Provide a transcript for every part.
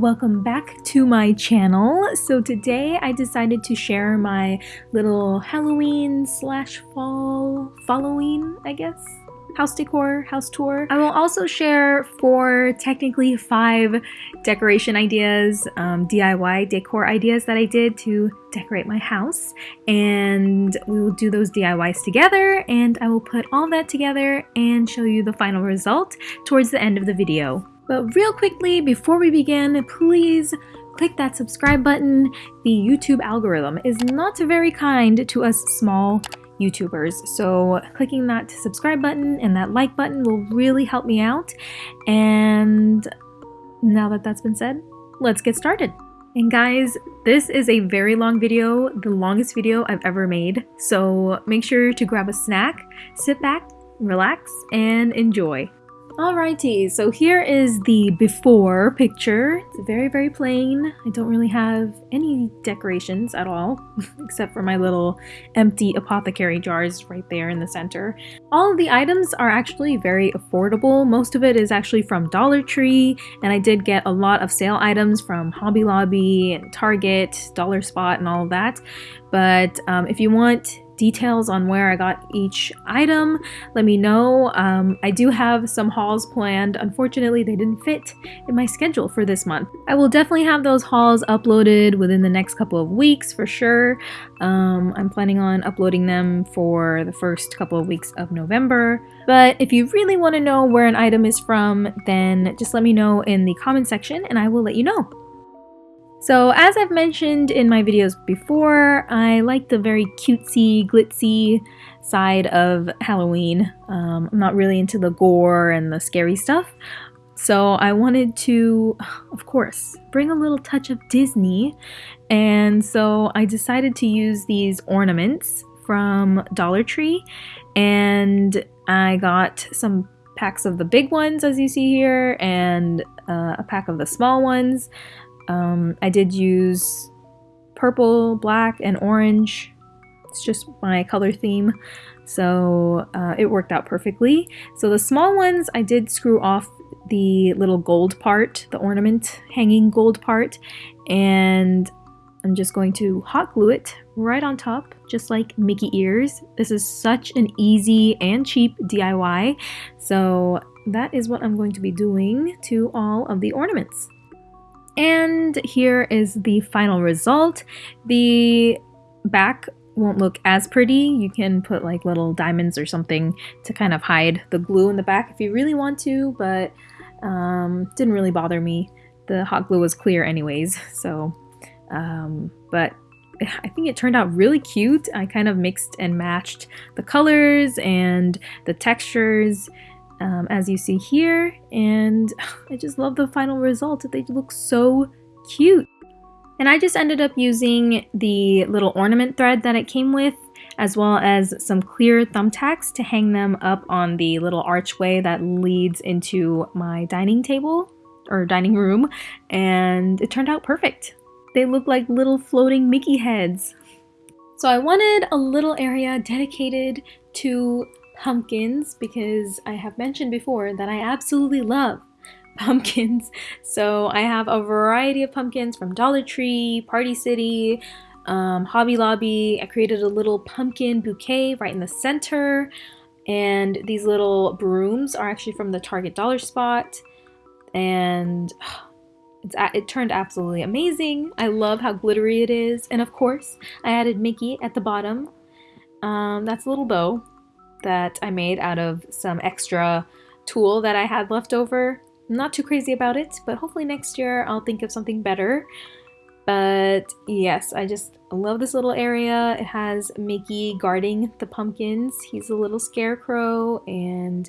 welcome back to my channel. So today I decided to share my little Halloween slash fall, Halloween, I guess, house decor, house tour. I will also share four, technically five decoration ideas, um, DIY decor ideas that I did to decorate my house. And we will do those DIYs together and I will put all that together and show you the final result towards the end of the video. But real quickly, before we begin, please click that subscribe button. The YouTube algorithm is not very kind to us small YouTubers. So clicking that subscribe button and that like button will really help me out. And now that that's been said, let's get started. And guys, this is a very long video, the longest video I've ever made. So make sure to grab a snack, sit back, relax, and enjoy. Alrighty, so here is the before picture. It's very, very plain. I don't really have any decorations at all, except for my little empty apothecary jars right there in the center. All of the items are actually very affordable. Most of it is actually from Dollar Tree, and I did get a lot of sale items from Hobby Lobby and Target, Dollar Spot, and all of that. But um, if you want details on where I got each item, let me know. Um, I do have some hauls planned. Unfortunately, they didn't fit in my schedule for this month. I will definitely have those hauls uploaded within the next couple of weeks for sure. Um, I'm planning on uploading them for the first couple of weeks of November. But if you really want to know where an item is from, then just let me know in the comment section and I will let you know. So as I've mentioned in my videos before, I like the very cutesy, glitzy side of Halloween. Um, I'm not really into the gore and the scary stuff. So I wanted to, of course, bring a little touch of Disney. And so I decided to use these ornaments from Dollar Tree. And I got some packs of the big ones as you see here and uh, a pack of the small ones. Um, I did use purple, black, and orange. It's just my color theme. So uh, it worked out perfectly. So the small ones, I did screw off the little gold part, the ornament hanging gold part, and I'm just going to hot glue it right on top, just like Mickey ears. This is such an easy and cheap DIY, so that is what I'm going to be doing to all of the ornaments. And here is the final result. The back won't look as pretty. You can put like little diamonds or something to kind of hide the glue in the back if you really want to, but um, didn't really bother me. The hot glue was clear anyways, so, um, but I think it turned out really cute. I kind of mixed and matched the colors and the textures um, as you see here, and I just love the final result. They look so cute. And I just ended up using the little ornament thread that it came with, as well as some clear thumbtacks to hang them up on the little archway that leads into my dining table, or dining room, and it turned out perfect. They look like little floating Mickey heads. So I wanted a little area dedicated to pumpkins because I have mentioned before that I absolutely love pumpkins. So I have a variety of pumpkins from Dollar Tree, Party City, um, Hobby Lobby. I created a little pumpkin bouquet right in the center. And these little brooms are actually from the Target Dollar Spot. And it's, it turned absolutely amazing. I love how glittery it is. And of course, I added Mickey at the bottom. Um, that's a little bow that I made out of some extra tulle that I had left over. I'm not too crazy about it, but hopefully next year I'll think of something better. But yes, I just love this little area. It has Mickey guarding the pumpkins. He's a little scarecrow and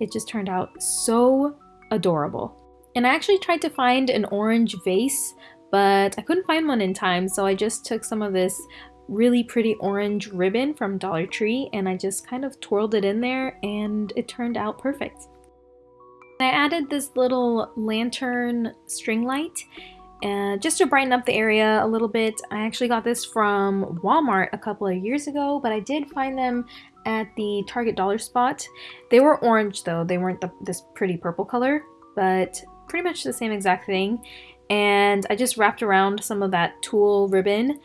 it just turned out so adorable. And I actually tried to find an orange vase, but I couldn't find one in time, so I just took some of this really pretty orange ribbon from Dollar Tree and I just kind of twirled it in there and it turned out perfect. I added this little lantern string light uh, just to brighten up the area a little bit. I actually got this from Walmart a couple of years ago, but I did find them at the Target Dollar Spot. They were orange though, they weren't the, this pretty purple color, but pretty much the same exact thing. and I just wrapped around some of that tulle ribbon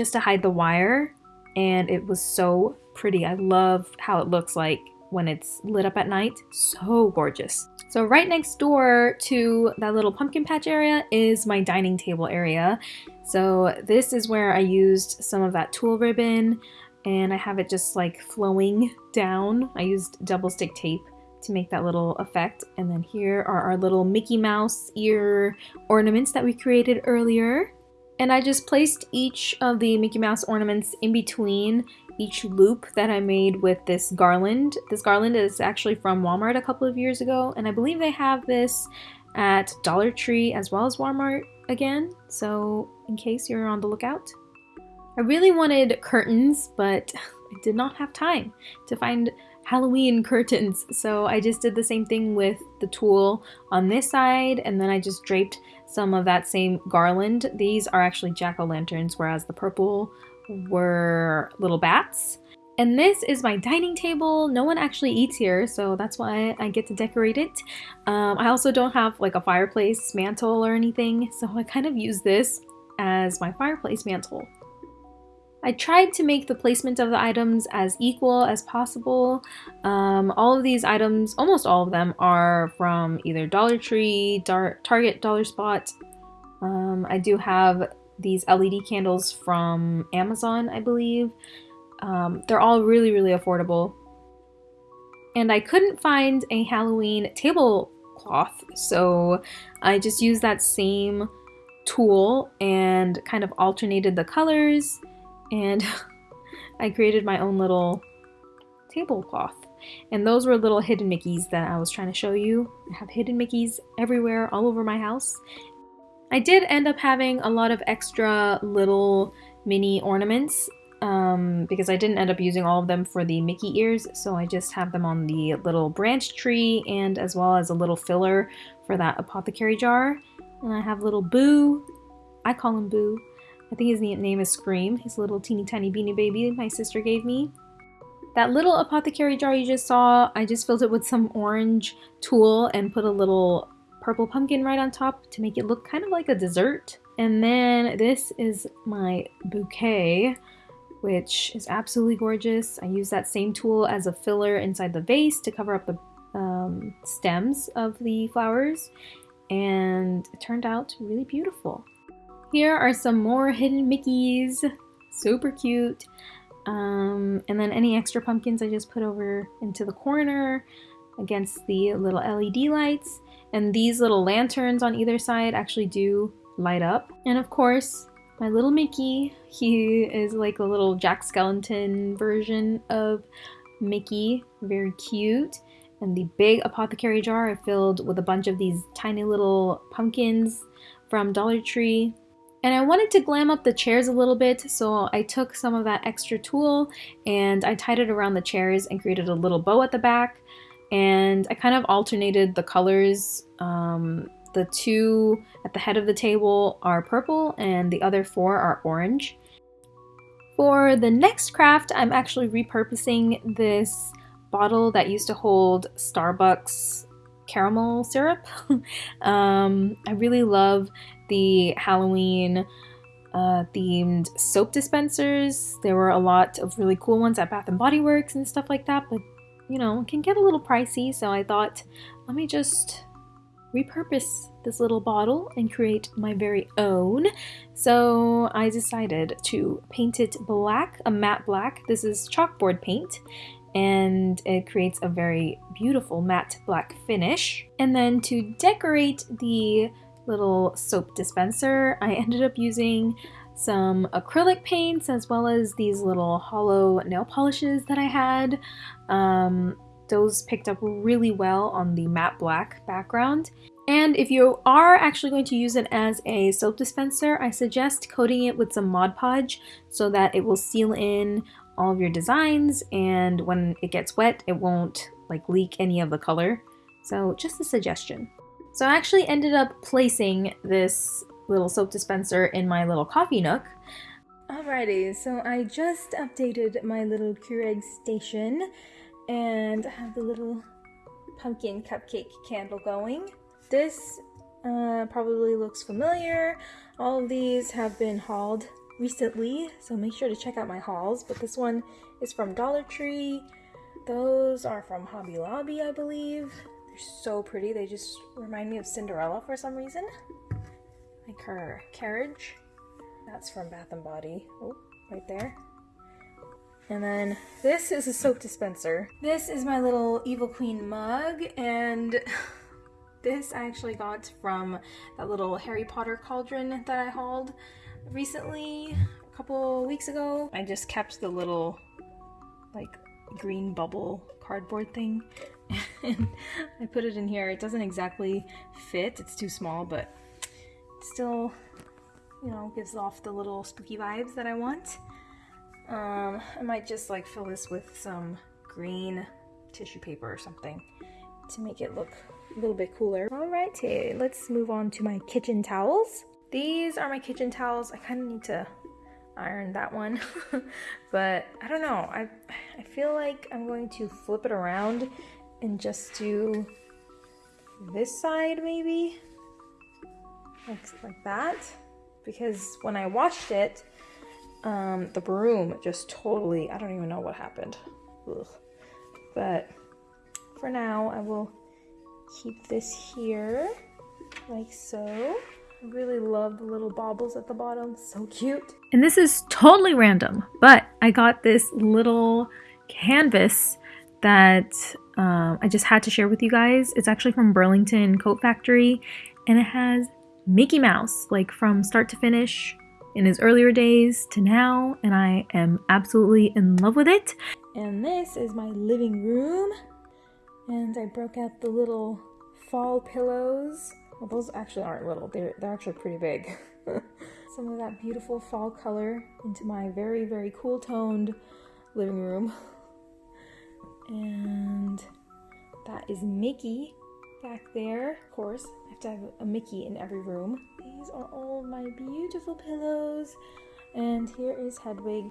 just to hide the wire and it was so pretty. I love how it looks like when it's lit up at night. So gorgeous. So right next door to that little pumpkin patch area is my dining table area. So this is where I used some of that tulle ribbon and I have it just like flowing down. I used double stick tape to make that little effect. And then here are our little Mickey Mouse ear ornaments that we created earlier. And I just placed each of the Mickey Mouse ornaments in between each loop that I made with this garland. This garland is actually from Walmart a couple of years ago, and I believe they have this at Dollar Tree as well as Walmart again, so in case you're on the lookout. I really wanted curtains, but I did not have time to find Halloween curtains, so I just did the same thing with the tulle on this side, and then I just draped some of that same garland. These are actually jack-o'-lanterns, whereas the purple were little bats. And this is my dining table. No one actually eats here, so that's why I get to decorate it. Um, I also don't have like a fireplace mantle or anything, so I kind of use this as my fireplace mantle. I tried to make the placement of the items as equal as possible. Um, all of these items, almost all of them, are from either Dollar Tree, Dar Target, Dollar Spot. Um, I do have these LED candles from Amazon, I believe. Um, they're all really, really affordable. And I couldn't find a Halloween tablecloth, so I just used that same tulle and kind of alternated the colors and I created my own little tablecloth. And those were little hidden Mickeys that I was trying to show you. I have hidden Mickeys everywhere, all over my house. I did end up having a lot of extra little mini ornaments um, because I didn't end up using all of them for the Mickey ears, so I just have them on the little branch tree and as well as a little filler for that apothecary jar. And I have little Boo. I call him Boo. I think his name is Scream. He's a little teeny tiny beanie baby my sister gave me. That little apothecary jar you just saw, I just filled it with some orange tulle and put a little purple pumpkin right on top to make it look kind of like a dessert. And then this is my bouquet, which is absolutely gorgeous. I use that same tulle as a filler inside the vase to cover up the um, stems of the flowers. And it turned out really beautiful. Here are some more hidden Mickeys. Super cute. Um, and then any extra pumpkins I just put over into the corner against the little LED lights. And these little lanterns on either side actually do light up. And of course, my little Mickey, he is like a little Jack Skellington version of Mickey. Very cute. And the big apothecary jar I filled with a bunch of these tiny little pumpkins from Dollar Tree. And I wanted to glam up the chairs a little bit, so I took some of that extra tulle and I tied it around the chairs and created a little bow at the back. And I kind of alternated the colors. Um, the two at the head of the table are purple and the other four are orange. For the next craft, I'm actually repurposing this bottle that used to hold Starbucks caramel syrup. um, I really love the Halloween uh, themed soap dispensers. There were a lot of really cool ones at Bath and Body Works and stuff like that, but you know, can get a little pricey. So I thought, let me just repurpose this little bottle and create my very own. So I decided to paint it black, a matte black. This is chalkboard paint and it creates a very beautiful matte black finish. And then to decorate the little soap dispenser, I ended up using some acrylic paints as well as these little hollow nail polishes that I had. Um, those picked up really well on the matte black background. And if you are actually going to use it as a soap dispenser, I suggest coating it with some Mod Podge so that it will seal in all of your designs and when it gets wet, it won't like leak any of the color. So just a suggestion. So I actually ended up placing this little soap dispenser in my little coffee nook. Alrighty, so I just updated my little Keurig station and I have the little pumpkin cupcake candle going. This uh, probably looks familiar. All of these have been hauled recently, so make sure to check out my hauls. But this one is from Dollar Tree. Those are from Hobby Lobby, I believe. So pretty. They just remind me of Cinderella for some reason. Like her carriage. That's from Bath & Body. Oh, right there. And then this is a soap dispenser. This is my little Evil Queen mug, and this I actually got from that little Harry Potter cauldron that I hauled recently, a couple weeks ago. I just kept the little, like, green bubble cardboard thing, and I put it in here. It doesn't exactly fit, it's too small, but still, you know, gives off the little spooky vibes that I want. Um, I might just like fill this with some green tissue paper or something to make it look a little bit cooler. Alrighty, let's move on to my kitchen towels. These are my kitchen towels. I kind of need to iron that one, but I don't know. I, I feel like I'm going to flip it around and just do this side maybe, like, like that, because when I washed it, um, the broom just totally, I don't even know what happened. Ugh. But for now, I will keep this here like so. I really love the little baubles at the bottom, so cute. And this is totally random, but I got this little canvas that um, I just had to share with you guys. It's actually from Burlington Coat Factory, and it has Mickey Mouse, like from start to finish, in his earlier days to now, and I am absolutely in love with it. And this is my living room, and I broke out the little fall pillows. Well, those actually aren't little, they're, they're actually pretty big. Some of that beautiful fall color into my very, very cool toned living room. And that is Mickey back there. Of course, I have to have a Mickey in every room. These are all my beautiful pillows. And here is Hedwig.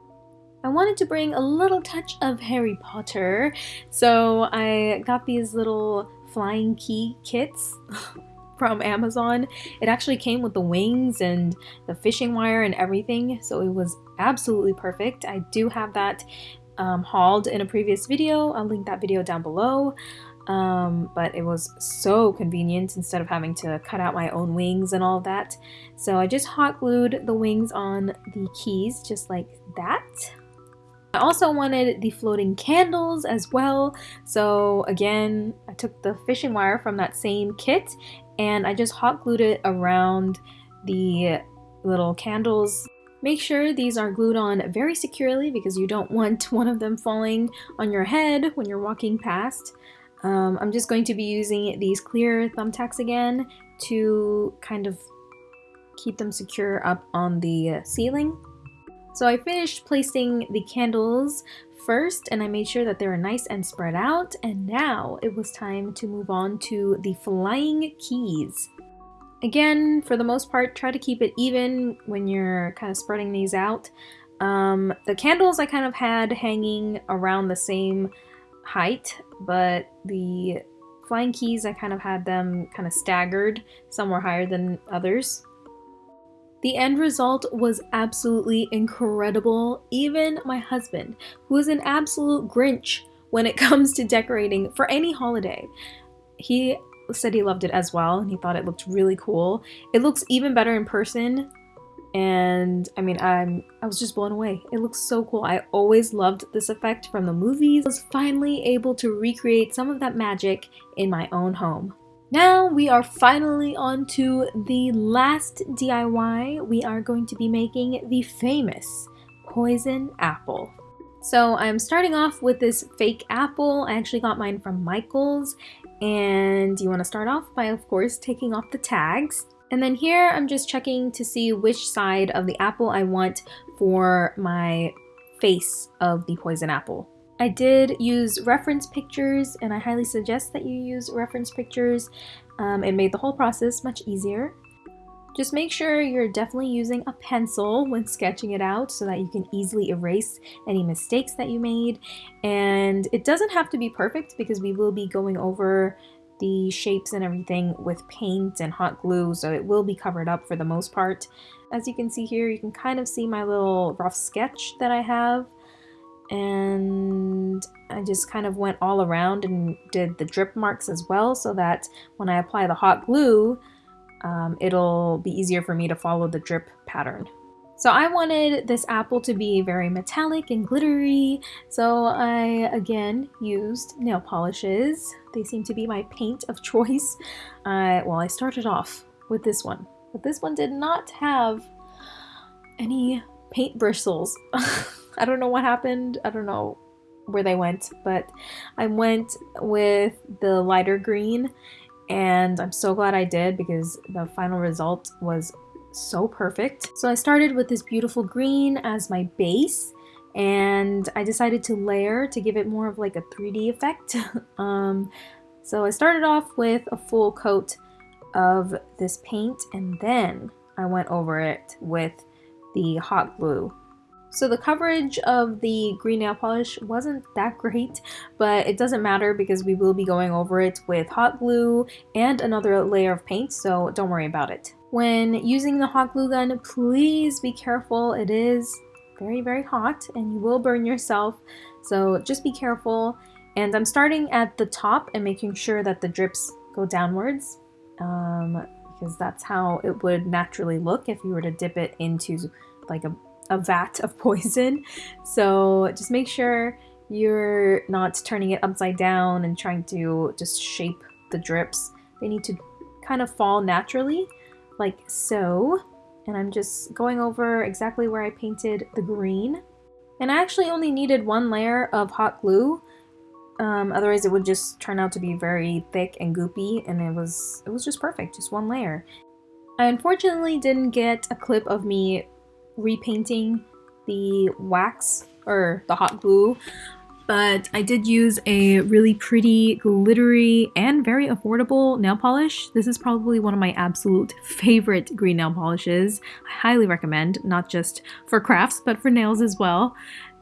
I wanted to bring a little touch of Harry Potter, so I got these little flying key kits from Amazon. It actually came with the wings and the fishing wire and everything, so it was absolutely perfect. I do have that um, hauled in a previous video. I'll link that video down below um, but it was so convenient instead of having to cut out my own wings and all that. So I just hot glued the wings on the keys just like that. I also wanted the floating candles as well. So again, I took the fishing wire from that same kit and I just hot glued it around the little candles Make sure these are glued on very securely because you don't want one of them falling on your head when you're walking past. Um, I'm just going to be using these clear thumbtacks again to kind of keep them secure up on the uh, ceiling. So I finished placing the candles first and I made sure that they were nice and spread out and now it was time to move on to the flying keys. Again, for the most part, try to keep it even when you're kind of spreading these out. Um, the candles I kind of had hanging around the same height, but the flying keys, I kind of had them kind of staggered. Some were higher than others. The end result was absolutely incredible. Even my husband, who is an absolute Grinch when it comes to decorating for any holiday, he said he loved it as well and he thought it looked really cool. It looks even better in person and I mean I'm I was just blown away. It looks so cool. I always loved this effect from the movies. I was finally able to recreate some of that magic in my own home. Now we are finally on to the last DIY. We are going to be making the famous poison apple. So I'm starting off with this fake apple. I actually got mine from Michael's and you want to start off by of course taking off the tags and then here I'm just checking to see which side of the apple I want for my face of the poison apple. I did use reference pictures and I highly suggest that you use reference pictures. Um, it made the whole process much easier. Just make sure you're definitely using a pencil when sketching it out so that you can easily erase any mistakes that you made. And it doesn't have to be perfect because we will be going over the shapes and everything with paint and hot glue, so it will be covered up for the most part. As you can see here, you can kind of see my little rough sketch that I have. And I just kind of went all around and did the drip marks as well so that when I apply the hot glue, um, it'll be easier for me to follow the drip pattern. So I wanted this apple to be very metallic and glittery, so I again used nail polishes. They seem to be my paint of choice. Well, I started off with this one, but this one did not have any paint bristles. I don't know what happened. I don't know where they went, but I went with the lighter green and I'm so glad I did because the final result was so perfect. So I started with this beautiful green as my base and I decided to layer to give it more of like a 3D effect. um, so I started off with a full coat of this paint and then I went over it with the hot glue. So the coverage of the green nail polish wasn't that great, but it doesn't matter because we will be going over it with hot glue and another layer of paint, so don't worry about it. When using the hot glue gun, please be careful. It is very, very hot and you will burn yourself. So just be careful. And I'm starting at the top and making sure that the drips go downwards um, because that's how it would naturally look if you were to dip it into like a, a vat of poison. So just make sure you're not turning it upside down and trying to just shape the drips. They need to kind of fall naturally like so. And I'm just going over exactly where I painted the green. And I actually only needed one layer of hot glue. Um, otherwise it would just turn out to be very thick and goopy and it was it was just perfect, just one layer. I unfortunately didn't get a clip of me repainting the wax or the hot glue but I did use a really pretty, glittery, and very affordable nail polish. This is probably one of my absolute favorite green nail polishes. I highly recommend, not just for crafts, but for nails as well.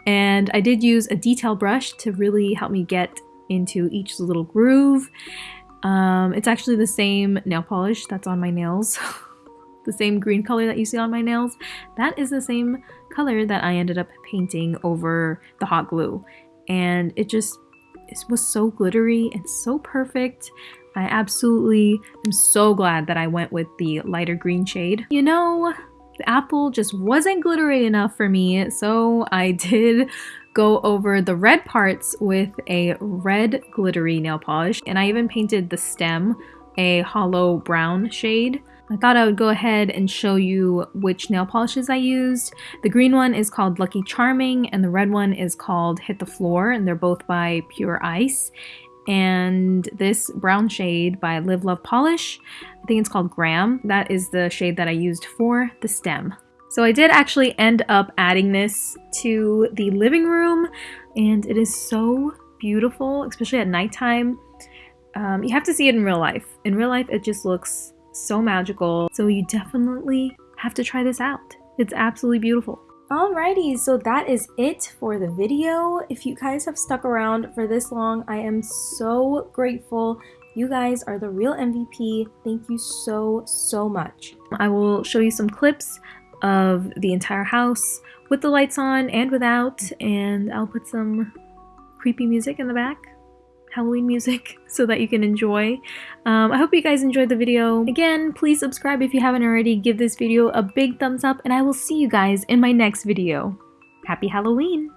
And I did use a detail brush to really help me get into each little groove. Um, it's actually the same nail polish that's on my nails. the same green color that you see on my nails. That is the same color that I ended up painting over the hot glue and it just it was so glittery and so perfect. I absolutely am so glad that I went with the lighter green shade. You know, the apple just wasn't glittery enough for me, so I did go over the red parts with a red glittery nail polish, and I even painted the stem a hollow brown shade. I thought I would go ahead and show you which nail polishes I used. The green one is called Lucky Charming and the red one is called Hit the Floor and they're both by Pure Ice. And this brown shade by Live Love Polish, I think it's called Graham. That is the shade that I used for the stem. So I did actually end up adding this to the living room and it is so beautiful, especially at nighttime. Um, you have to see it in real life. In real life, it just looks so magical. So you definitely have to try this out. It's absolutely beautiful. Alrighty, so that is it for the video. If you guys have stuck around for this long, I am so grateful. You guys are the real MVP. Thank you so, so much. I will show you some clips of the entire house with the lights on and without, and I'll put some creepy music in the back. Halloween music so that you can enjoy. Um, I hope you guys enjoyed the video. Again, please subscribe if you haven't already. Give this video a big thumbs up and I will see you guys in my next video. Happy Halloween!